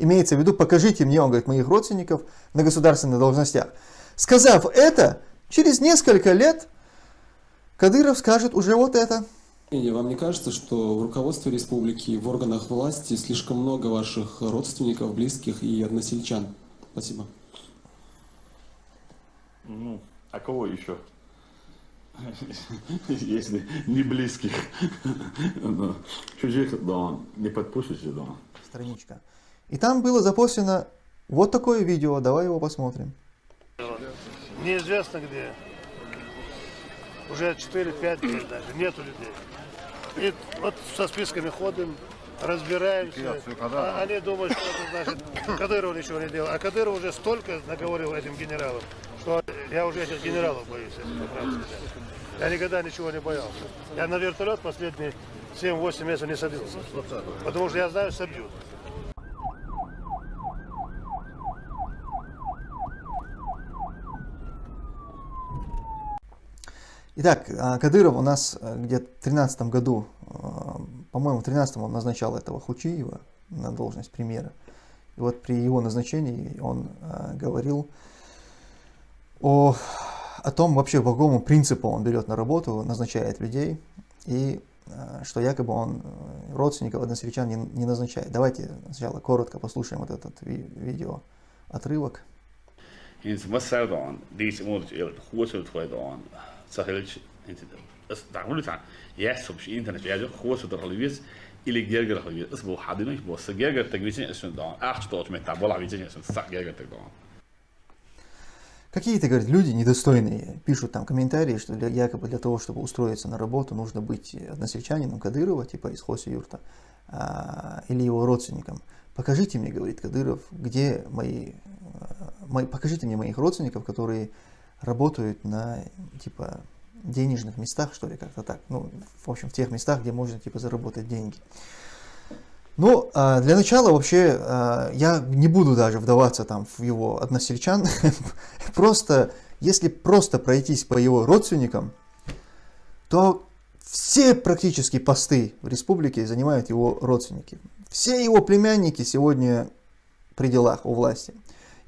Имеется в виду, покажите мне, он говорит, моих родственников на государственных должностях. Сказав это, через несколько лет Кадыров скажет уже вот это. Вам не кажется, что в руководстве республики, в органах власти слишком много ваших родственников, близких и односельчан? Спасибо. Ну, а кого еще? Если не близких. Чужих, да, не подпустишь, да. Страничка. И там было запущено вот такое видео, давай его посмотрим. Неизвестно где. Уже 4-5 лет даже, нету людей. И вот со списками ходим, разбираемся. А они думают, что это значит, Кадыров ничего не делал. А Кадыров уже столько наговорил этим генералам, что я уже этих генералов боюсь, если по правде Я никогда ничего не боялся. Я на вертолет последние 7-8 месяцев не садился. Потому что я знаю, собьют. Итак, а, Кадыров у нас э, где-то в 2013 году, э, по-моему, в 2013 он назначал этого Хучиева на должность премьера. И вот при его назначении он э, говорил о, о том вообще, по какому принципу он берет на работу, назначает людей, и что якобы он родственников односельчан не, не назначает. Давайте сначала коротко послушаем вот этот ви видео отрывок. Sahilch daqulita yasub internet yajo khusu darhalwis ili gerger halwis isbu hadino bo gerger tagwisin isun da ach что от мета бола видение иsun сак gerger так да Какие-то, говорит, люди недостойные пишут там комментарии, что для, якобы для того, чтобы устроиться на работу, нужно быть односельчанином Кадырова, типа из Хоси Юрта, а, или его родственником. Покажите мне, говорит Кадыров, где мои, мои, покажите мне моих родственников, которые работают на, типа, денежных местах, что ли, как-то так. Ну, в общем, в тех местах, где можно, типа, заработать деньги. Ну, а, для начала вообще а, я не буду даже вдаваться там в его односельчан. просто, если просто пройтись по его родственникам, то все практически посты в республике занимают его родственники. Все его племянники сегодня при делах у власти.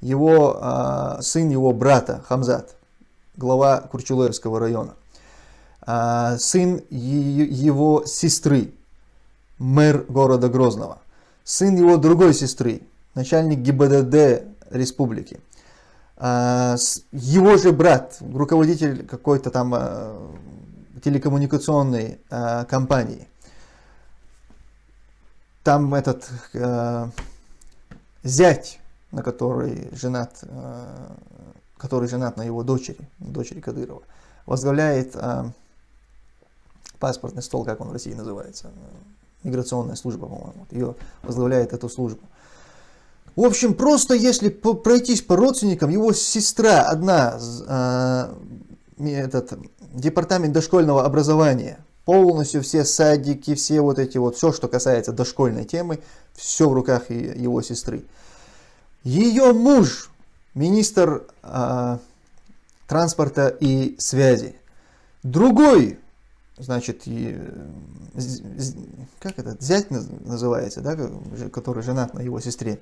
Его а, сын его брата Хамзат, глава Курчулерского района. А, сын его сестры, мэр города Грозного. Сын его другой сестры, начальник ГИБДД республики. А, его же брат, руководитель какой-то там а, телекоммуникационной компании. Там этот зять, на который женат который женат на его дочери, дочери Кадырова, возглавляет э, паспортный стол, как он в России называется, миграционная служба, по-моему, ее возглавляет эту службу. В общем, просто если пройтись по родственникам, его сестра одна, э, этот департамент дошкольного образования, полностью все садики, все вот эти вот, все, что касается дошкольной темы, все в руках его сестры. Ее муж министр э, транспорта и связи. Другой, значит, и, как это, зять называется, да, который женат на его сестре,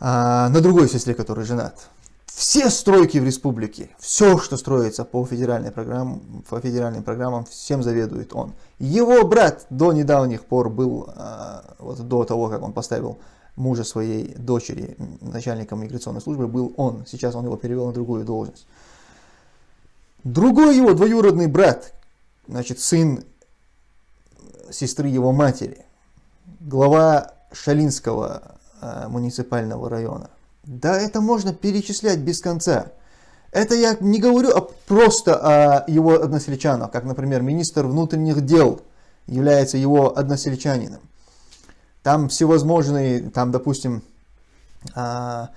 а, на другой сестре, который женат. Все стройки в республике, все, что строится по, федеральной программ, по федеральным программам, всем заведует он. Его брат до недавних пор был, а, вот до того, как он поставил мужа своей дочери, начальником миграционной службы, был он. Сейчас он его перевел на другую должность. Другой его двоюродный брат, значит, сын сестры его матери, глава Шалинского э, муниципального района. Да это можно перечислять без конца. Это я не говорю а просто о его односельчанах, как, например, министр внутренних дел является его односельчанином. Там всевозможные, там, допустим, а,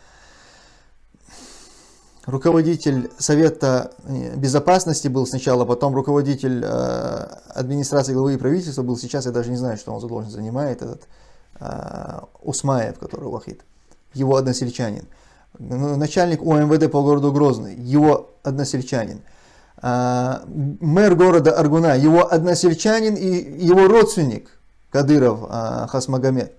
руководитель Совета Безопасности был сначала, потом руководитель а, администрации главы и правительства был, сейчас я даже не знаю, что он за должность занимает, этот а, Усмаев, который Вахид, его односельчанин. Ну, начальник УМВД по городу Грозный, его односельчанин. Мэр города Аргуна, его односельчанин и его родственник – Кадыров а, Хасмагомед.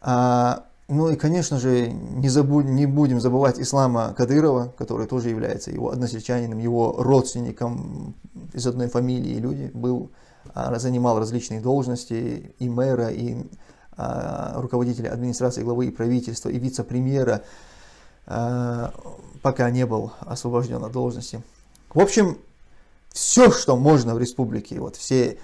А, Ну и, конечно же, не, забудь, не будем забывать Ислама Кадырова, который тоже является его односельчанином, его родственником из одной фамилии люди, был, а, занимал различные должности и мэра, и руководителя администрации, главы и правительства, и вице-премьера, пока не был освобожден от должности. В общем, все, что можно в республике, вот все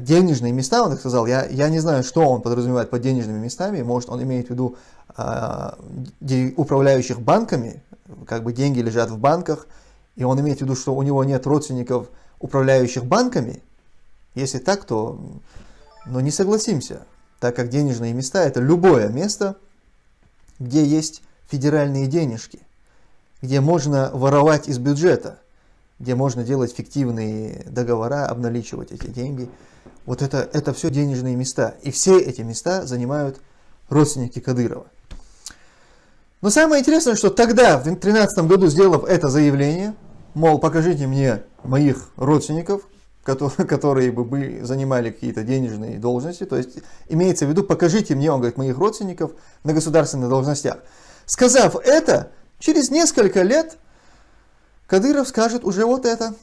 денежные места, он так сказал, я, я не знаю, что он подразумевает под денежными местами, может он имеет в виду а, управляющих банками, как бы деньги лежат в банках, и он имеет в виду, что у него нет родственников, управляющих банками, если так, то но не согласимся, так как денежные места это любое место, где есть федеральные денежки, где можно воровать из бюджета где можно делать фиктивные договора, обналичивать эти деньги. Вот это, это все денежные места. И все эти места занимают родственники Кадырова. Но самое интересное, что тогда, в 2013 году, сделав это заявление, мол, покажите мне моих родственников, которые, которые бы занимали какие-то денежные должности, то есть имеется в виду, покажите мне, он говорит, моих родственников на государственных должностях. Сказав это, через несколько лет Кадыров скажет уже вот это.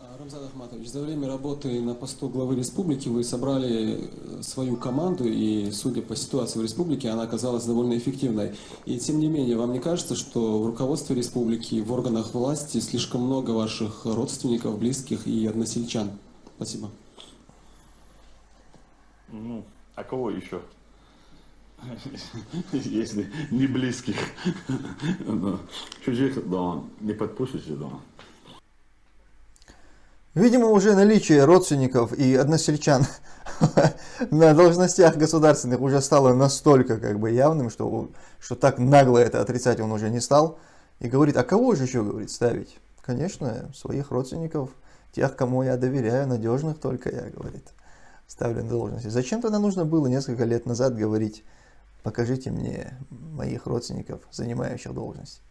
А, Рамзан Ахматович, за время работы на посту главы республики вы собрали э, свою команду, и судя по ситуации в республике, она оказалась довольно эффективной. И тем не менее, вам не кажется, что в руководстве республики, в органах власти слишком много ваших родственников, близких и односельчан? Спасибо. Ну, а кого еще? Если не близких. Чужих, да, не подпустите, да. Видимо, уже наличие родственников и односельчан на должностях государственных уже стало настолько как бы явным, что, что так нагло это отрицать он уже не стал. И говорит, а кого же еще, говорит, ставить? Конечно, своих родственников, тех, кому я доверяю, надежных только я, говорит, ставлю на должности. Зачем тогда нужно было несколько лет назад говорить, покажите мне моих родственников, занимающих должность.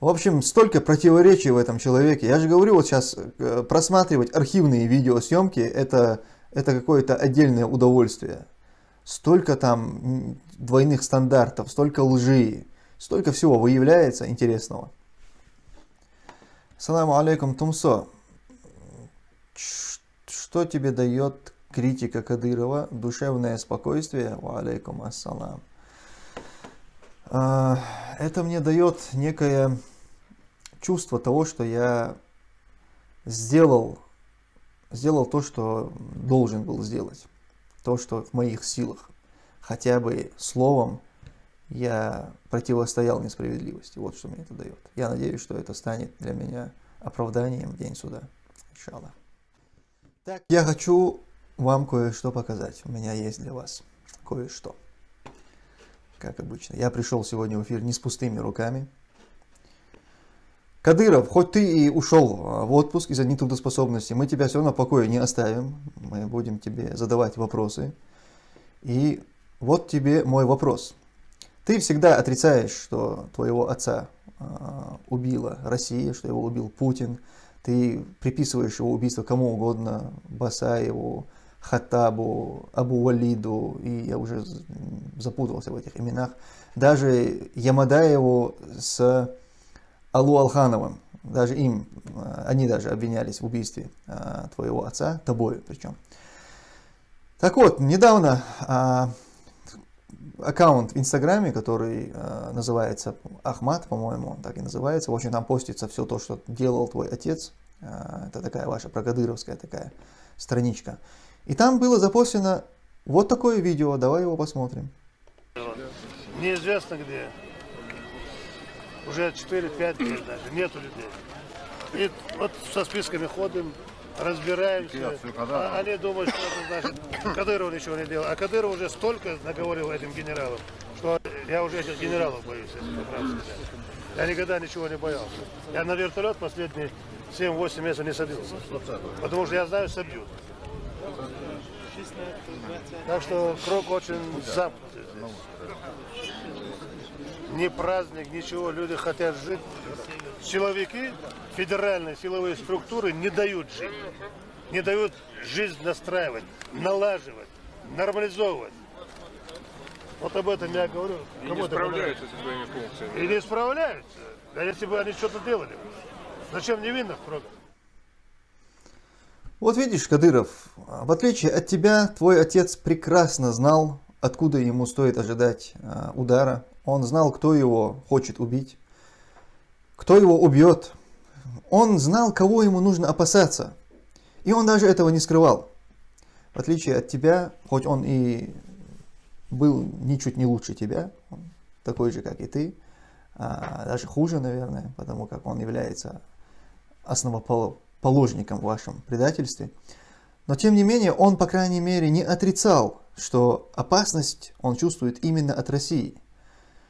В общем, столько противоречий в этом человеке. Я же говорю, вот сейчас э, просматривать архивные видеосъемки, это, это какое-то отдельное удовольствие. Столько там двойных стандартов, столько лжи, столько всего выявляется интересного. Саламу алейкум, Тумсо. Что тебе дает критика Кадырова, душевное спокойствие, алейкум ассалам, а, это мне дает некое чувство того, что я сделал, сделал то, что должен был сделать, то, что в моих силах. Хотя бы словом я противостоял несправедливости. Вот что мне это дает. Я надеюсь, что это станет для меня оправданием в день суда. Иншаллах. Так, я хочу вам кое-что показать. У меня есть для вас кое-что. Как обычно. Я пришел сегодня в эфир не с пустыми руками. Кадыров, хоть ты и ушел а, в отпуск из-за нетрудоспособности, мы тебя все равно в покое не оставим. Мы будем тебе задавать вопросы. И вот тебе мой вопрос. Ты всегда отрицаешь, что твоего отца э, убила Россия, что его убил Путин. Ты приписываешь его убийство кому угодно, Басаеву, Хаттабу, Абу Валиду, и я уже запутался в этих именах, даже Ямадаеву с Алу Алхановым, даже им, э, они даже обвинялись в убийстве э, твоего отца, тобой причем. Так вот, недавно а, аккаунт в Инстаграме, который а, называется Ахмат, по-моему, он так и называется. В общем, там постится все то, что делал твой отец. Это такая ваша прокадыровская такая страничка. И там было запущено вот такое видео, давай его посмотрим. Неизвестно где. Уже 4-5 лет даже, нету людей. И вот со списками ходим, разбираемся. А они думают, что это значит, Кадыров ничего не делал. А Кадыров уже столько наговорил этим генералам, что я уже этих генералов боюсь, если по правде Я никогда ничего не боялся. Я на вертолет последние 7-8 месяцев не садился. Потому что я знаю, собьют. Так что круг очень замкнутый. Ни праздник, ничего, люди хотят жить. Силовики, федеральные силовые структуры не дают жить. Не дают жизнь настраивать, налаживать, нормализовывать. Вот об этом я говорю. И Кому не справляются со своими функциями. И не справляются. А если бы они что-то делали? Зачем невинных трогать? Вот видишь, Кадыров, в отличие от тебя, твой отец прекрасно знал, откуда ему стоит ожидать а, удара. Он знал, кто его хочет убить, кто его убьет. Он знал, кого ему нужно опасаться. И он даже этого не скрывал. В отличие от тебя, хоть он и был ничуть не лучше тебя, такой же, как и ты, а, даже хуже, наверное, потому как он является основоположником в вашем предательстве. Но тем не менее, он, по крайней мере, не отрицал, что опасность он чувствует именно от России.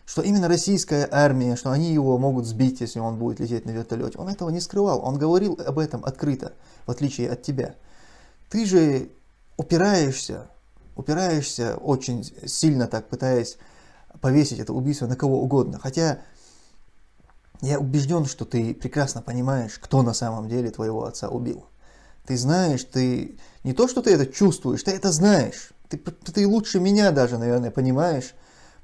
Что именно российская армия, что они его могут сбить, если он будет лететь на вертолете. Он этого не скрывал, он говорил об этом открыто, в отличие от тебя. Ты же упираешься, упираешься очень сильно так, пытаясь повесить это убийство на кого угодно. Хотя я убежден, что ты прекрасно понимаешь, кто на самом деле твоего отца убил. Ты знаешь, ты не то, что ты это чувствуешь, ты это знаешь. Ты, ты лучше меня даже, наверное, понимаешь,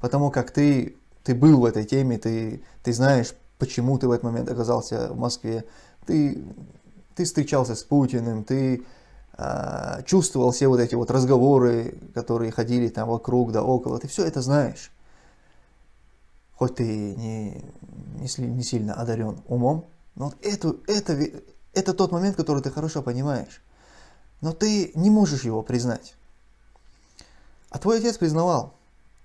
потому как ты, ты был в этой теме, ты, ты знаешь, почему ты в этот момент оказался в Москве. Ты, ты встречался с Путиным, ты э, чувствовал все вот эти вот разговоры, которые ходили там вокруг да около. Ты все это знаешь. Хоть ты не, не, не сильно одарен умом, но вот это, это, это тот момент, который ты хорошо понимаешь. Но ты не можешь его признать. А твой отец признавал.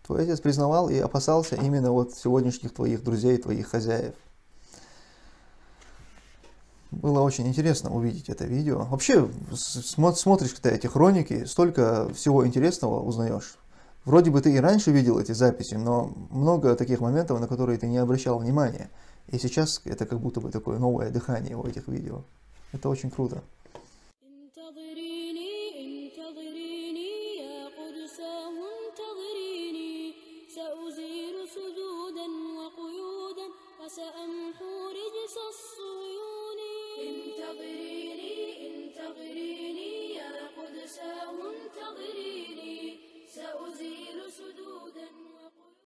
Твой отец признавал и опасался именно вот сегодняшних твоих друзей, твоих хозяев. Было очень интересно увидеть это видео. Вообще, смотришь когда эти хроники, столько всего интересного узнаешь. Вроде бы ты и раньше видел эти записи, но много таких моментов, на которые ты не обращал внимания. И сейчас это как будто бы такое новое дыхание у этих видео. Это очень круто.